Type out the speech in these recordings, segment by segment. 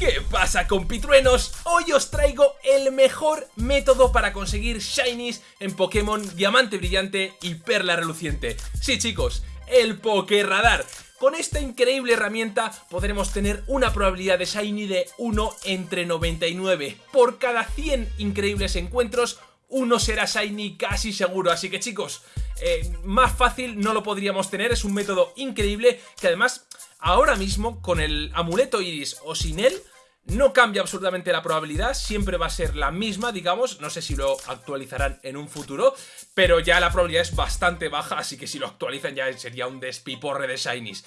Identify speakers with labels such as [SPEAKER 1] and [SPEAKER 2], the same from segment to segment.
[SPEAKER 1] ¿Qué pasa compitruenos? Hoy os traigo el mejor método para conseguir Shinies en Pokémon Diamante Brillante y Perla Reluciente. Sí chicos, el Pokéradar. Con esta increíble herramienta podremos tener una probabilidad de Shiny de 1 entre 99. Por cada 100 increíbles encuentros, uno será Shiny casi seguro. Así que chicos, eh, más fácil no lo podríamos tener. Es un método increíble que además ahora mismo con el amuleto Iris o sin él no cambia absolutamente la probabilidad, siempre va a ser la misma, digamos, no sé si lo actualizarán en un futuro, pero ya la probabilidad es bastante baja, así que si lo actualizan ya sería un despiporre de Shinies.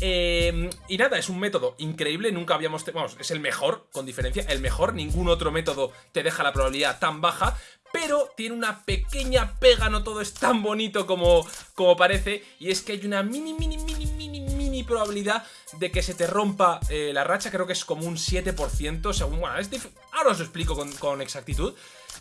[SPEAKER 1] Eh, y nada, es un método increíble, nunca habíamos... Vamos, es el mejor, con diferencia, el mejor, ningún otro método te deja la probabilidad tan baja, pero tiene una pequeña pega, no todo es tan bonito como, como parece, y es que hay una mini, mini, mini, mini, probabilidad de que se te rompa eh, la racha, creo que es como un 7%, según, bueno, ahora os lo explico con, exactitud,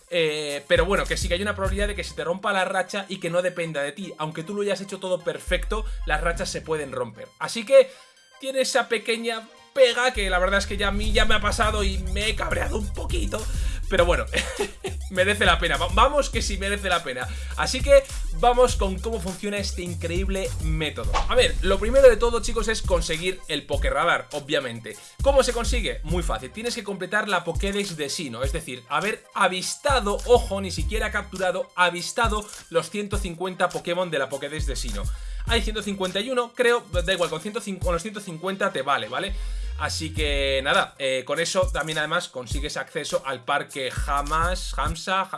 [SPEAKER 1] eh, pero bueno, que sí que hay una probabilidad de que se te rompa la racha y que no dependa de ti, aunque tú lo hayas hecho todo perfecto, las rachas se pueden romper, así que tiene esa pequeña pega que la verdad es que ya a mí ya me ha pasado y me he cabreado un poquito, pero bueno, merece la pena. Vamos que sí merece la pena. Así que vamos con cómo funciona este increíble método. A ver, lo primero de todo, chicos, es conseguir el Pokéradar, obviamente. ¿Cómo se consigue? Muy fácil. Tienes que completar la Pokédex de Sino, es decir, haber avistado, ojo, ni siquiera capturado, avistado los 150 Pokémon de la Pokédex de Sino. Hay 151, creo, da igual, con, con los 150 te vale, ¿vale? Así que nada, eh, con eso también además consigues acceso al parque Hamas, Hamsa,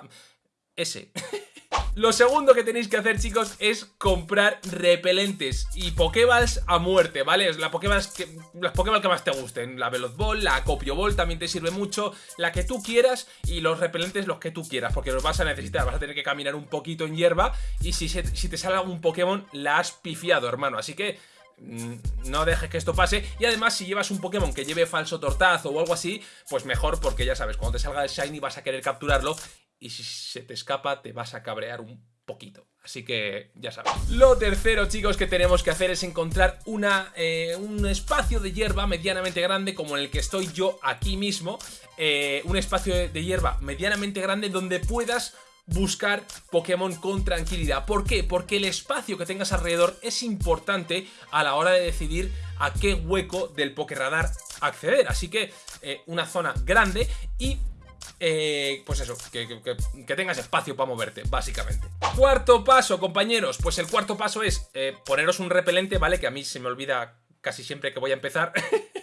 [SPEAKER 1] ese. Lo segundo que tenéis que hacer, chicos, es comprar repelentes y Pokéballs a muerte, ¿vale? La Pokéballs que, las Pokéballs que más te gusten. La Veloz Ball, la Copio Ball también te sirve mucho. La que tú quieras y los repelentes los que tú quieras, porque los vas a necesitar. Vas a tener que caminar un poquito en hierba y si, si te sale algún Pokémon, la has pifiado, hermano. Así que no dejes que esto pase y además si llevas un Pokémon que lleve falso tortazo o algo así, pues mejor porque ya sabes, cuando te salga el Shiny vas a querer capturarlo y si se te escapa te vas a cabrear un poquito. Así que ya sabes. Lo tercero, chicos, que tenemos que hacer es encontrar una, eh, un espacio de hierba medianamente grande como en el que estoy yo aquí mismo. Eh, un espacio de hierba medianamente grande donde puedas buscar Pokémon con tranquilidad. ¿Por qué? Porque el espacio que tengas alrededor es importante a la hora de decidir a qué hueco del Pokéradar acceder. Así que eh, una zona grande y eh, pues eso, que, tengas espacio para moverte, básicamente. Cuarto paso, compañeros, pues el cuarto paso es eh, poneros un repelente, ¿vale? Que a mí se me olvida casi siempre que voy a empezar.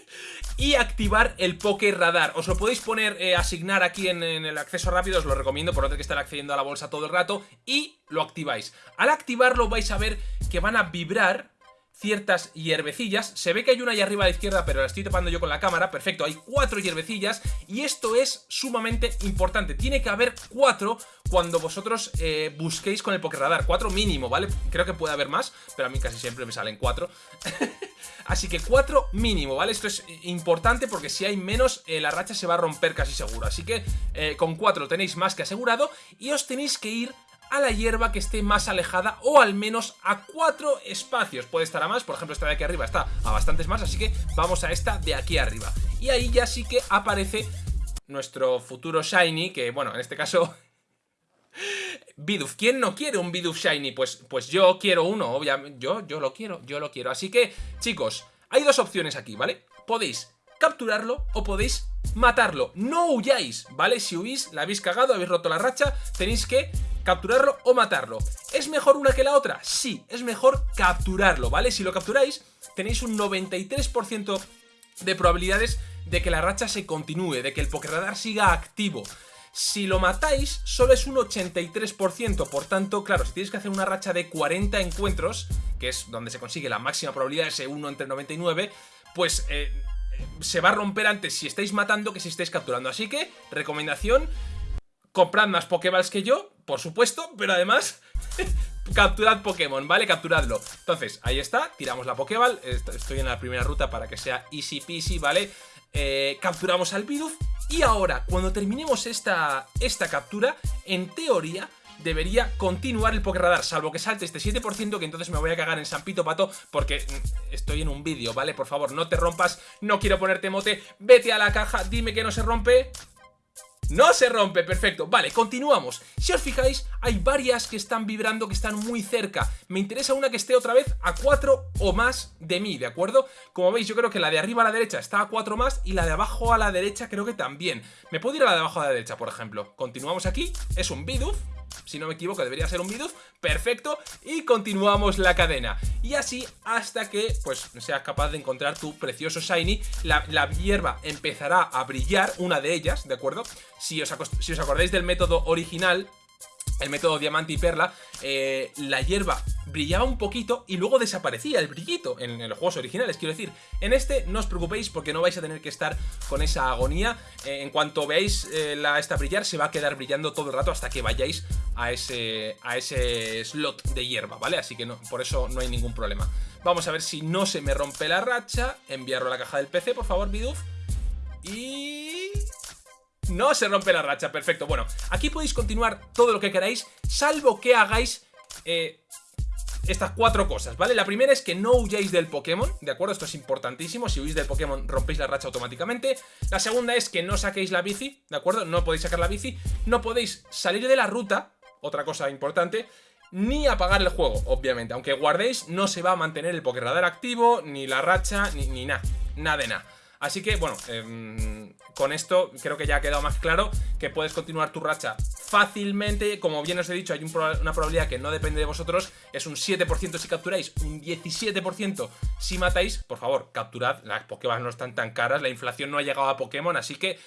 [SPEAKER 1] y activar el Poké Radar. Os lo podéis poner, eh, asignar aquí en, el acceso rápido, os lo recomiendo por no tener que estar accediendo a la bolsa todo el rato y lo activáis. Al activarlo vais a ver que van a vibrar ciertas hierbecillas. Se ve que hay una ahí arriba a la izquierda, pero la estoy tapando yo con la cámara. Perfecto, hay cuatro hierbecillas y esto es sumamente importante. Tiene que haber cuatro cuando vosotros eh, busquéis con el Pokéradar. Cuatro mínimo, ¿vale? Creo que puede haber más, pero a mí casi siempre me salen cuatro. Así que cuatro mínimo, ¿vale? Esto es importante porque si hay menos, eh, la racha se va a romper casi seguro. Así que eh, con cuatro tenéis más que asegurado y os tenéis que ir a la hierba que esté más alejada o al menos a cuatro espacios. Puede estar a más, por ejemplo esta de aquí arriba está a bastantes más, así que vamos a esta de aquí arriba. Y ahí ya sí que aparece nuestro futuro Shiny, que bueno, en este caso... Bidoof, ¿quién no quiere un Bidoof Shiny? Pues, pues yo quiero uno, obviamente, yo, yo lo quiero, yo lo quiero. Así que, chicos, hay dos opciones aquí, ¿vale? Podéis capturarlo o podéis matarlo. No huyáis, ¿vale? Si huís, la habéis cagado, habéis roto la racha, tenéis que capturarlo o matarlo. ¿Es mejor una que la otra? Sí, es mejor capturarlo, ¿vale? Si lo capturáis, tenéis un 93% de probabilidades de que la racha se continúe, de que el Pokéradar siga activo. Si lo matáis, solo es un 83%, por tanto, claro, si tienes que hacer una racha de 40 encuentros, que es donde se consigue la máxima probabilidad, ese 1 entre 99, pues eh, se va a romper antes si estáis matando que si estáis capturando. Así que, recomendación, comprad más Pokéballs que yo, por supuesto, pero además capturad Pokémon, ¿vale? Capturadlo. Entonces, ahí está, tiramos la Pokéball, estoy en la primera ruta para que sea easy peasy, ¿vale? Eh, capturamos al Bidoof y ahora, cuando terminemos esta, esta captura, en teoría, debería continuar el Pokerradar, salvo que salte este 7% que entonces me voy a cagar en San Pito Pato porque mm, estoy en un vídeo, ¿vale? Por favor, no te rompas, no quiero ponerte mote, vete a la caja, dime que no se rompe no se rompe, perfecto. Vale, continuamos. Si os fijáis, hay varias que están vibrando, que están muy cerca. Me interesa una que esté otra vez a 4 o más de mí, ¿de acuerdo? Como veis, yo creo que la de arriba a la derecha está a 4 más y la de abajo a la derecha creo que también. Me puedo ir a la de abajo a la derecha, por ejemplo. Continuamos aquí. Es un Bidoof, si no me equivoco debería ser un Bidoof, perfecto, y continuamos la cadena. Y así hasta que pues seas capaz de encontrar tu precioso Shiny, la, hierba empezará a brillar, una de ellas, ¿de acuerdo? Si os, si os acordáis del método original, el método diamante y perla, eh, la hierba brillaba un poquito y luego desaparecía el brillito en, los juegos originales. Quiero decir, en este no os preocupéis porque no vais a tener que estar con esa agonía. Eh, en cuanto veáis eh, la esta brillar, se va a quedar brillando todo el rato hasta que vayáis a ese, a ese slot de hierba, ¿vale? Así que no, por eso no hay ningún problema. Vamos a ver si no se me rompe la racha. Enviarlo a la caja del PC, por favor, Bidoof. Y... No se rompe la racha, perfecto. Bueno, aquí podéis continuar todo lo que queráis, salvo que hagáis eh, estas cuatro cosas, ¿vale? La primera es que no huyáis del Pokémon, ¿de acuerdo? Esto es importantísimo, si huís del Pokémon rompéis la racha automáticamente. La segunda es que no saquéis la bici, ¿de acuerdo? No podéis sacar la bici, no podéis salir de la ruta, otra cosa importante, ni apagar el juego, obviamente. Aunque guardéis, no se va a mantener el Pokéradar activo, ni la racha, ni, ni nada, nada de nada. Así que, bueno, eh, con esto creo que ya ha quedado más claro que puedes continuar tu racha fácilmente. Como bien os he dicho, hay una probabilidad que no depende de vosotros. Es un 7% si capturáis, un 17% si matáis. Por favor, capturad. Las Pokéballs no están tan caras, la inflación no ha llegado a Pokémon, así que...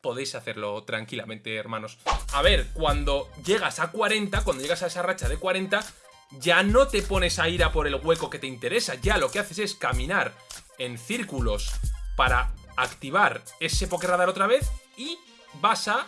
[SPEAKER 1] podéis hacerlo tranquilamente, hermanos. A ver, cuando llegas a 40, cuando llegas a esa racha de 40, ya no te pones a ir a por el hueco que te interesa. Ya lo que haces es caminar en círculos para activar ese Pokéradar otra vez y vas a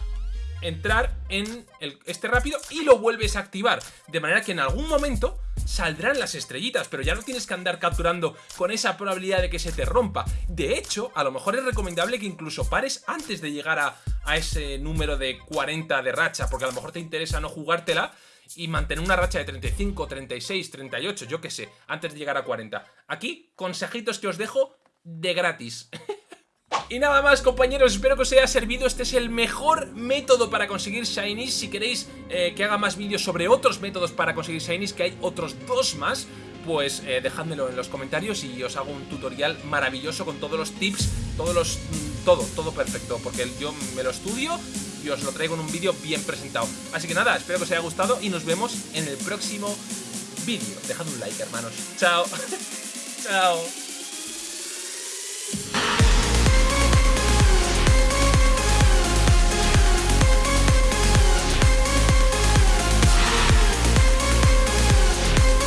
[SPEAKER 1] entrar en este rápido y lo vuelves a activar. De manera que en algún momento saldrán las estrellitas, pero ya no tienes que andar capturando con esa probabilidad de que se te rompa. De hecho, a lo mejor es recomendable que incluso pares antes de llegar a, a ese número de 40 de racha, porque a lo mejor te interesa no jugártela y mantener una racha de 35, 36, 38, yo qué sé, antes de llegar a 40. Aquí, consejitos que os dejo de gratis. Y nada más compañeros, espero que os haya servido, este es el mejor método para conseguir Shinies, si queréis eh, que haga más vídeos sobre otros métodos para conseguir Shinies, que hay otros dos más, pues eh, en los comentarios y os hago un tutorial maravilloso con todos los tips, todos los... Mm, todo, todo perfecto, porque yo me lo estudio y os lo traigo en un vídeo bien presentado. Así que nada, espero que os haya gustado y nos vemos en el próximo vídeo. Dejad un like, hermanos. Chao. Chao.